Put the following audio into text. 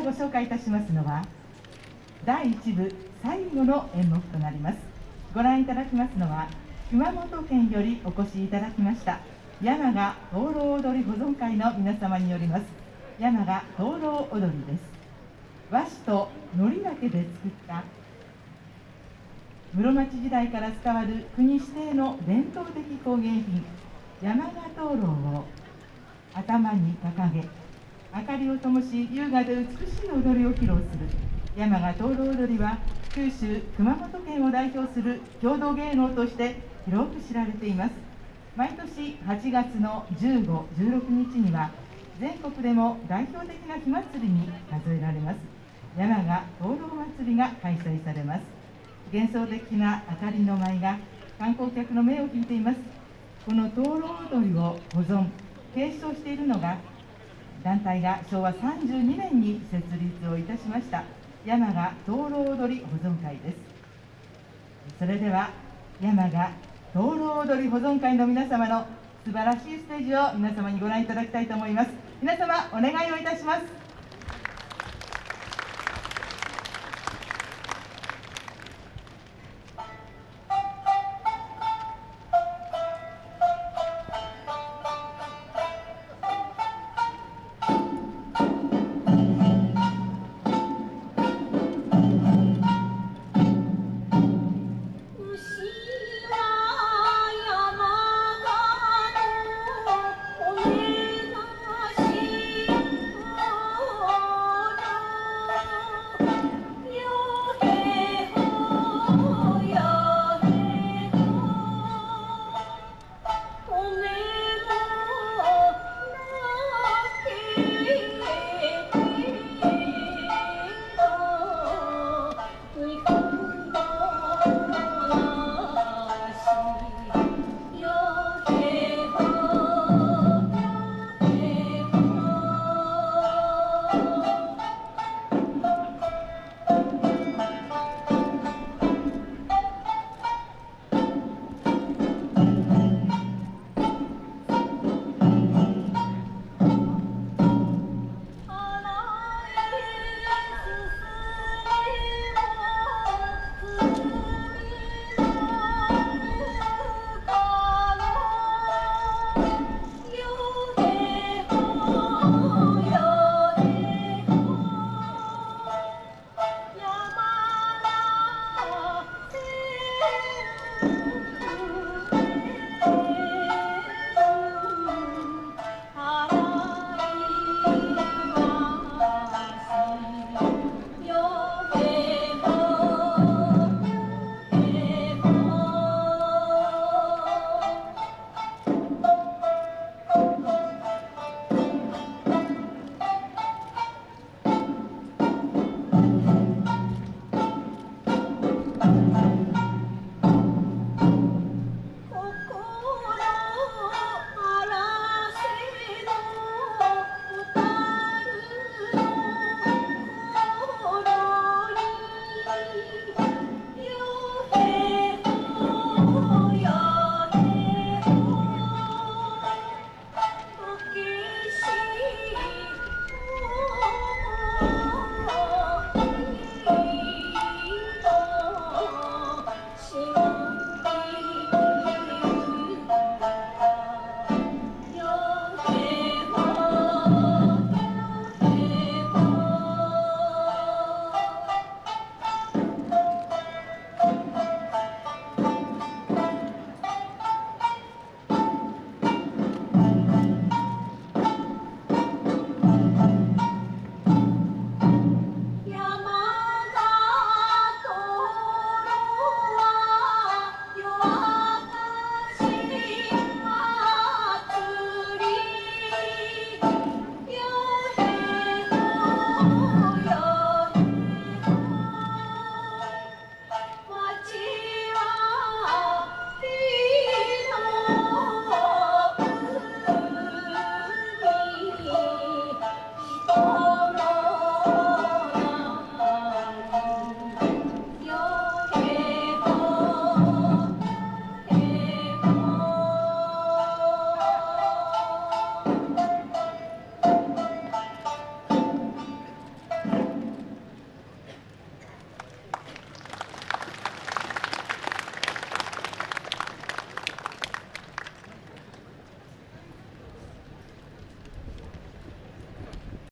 からご紹介いたしますのは第1部最後の演目となります。ご覧いただきますのは熊本県よりお越しいただきました山賀灯籠踊り保存会の皆様によります山賀灯籠踊りです。和紙と糊だけで作った室町時代から伝わる国指定の伝統的工芸品山賀灯籠を頭に掲げ明かりを灯し優雅で美しい踊りを披露する。山賀灯籠踊りは九州熊本県を代表する郷土芸能として広く知られています。毎年8月の15、16日には全国でも代表的な火祭りに数えられます。山賀灯籠祭りが開催されます。幻想的な明かりの舞が観光客の目を引いています。この灯籠踊りを保存継承しているのが団体が昭和32年に設立をいたしました山賀灯籠踊り保存会です。それでは山賀灯籠踊り保存会の皆様の素晴らしいステージを皆様にご覧いただきたいと思います。皆様お願いをいたします。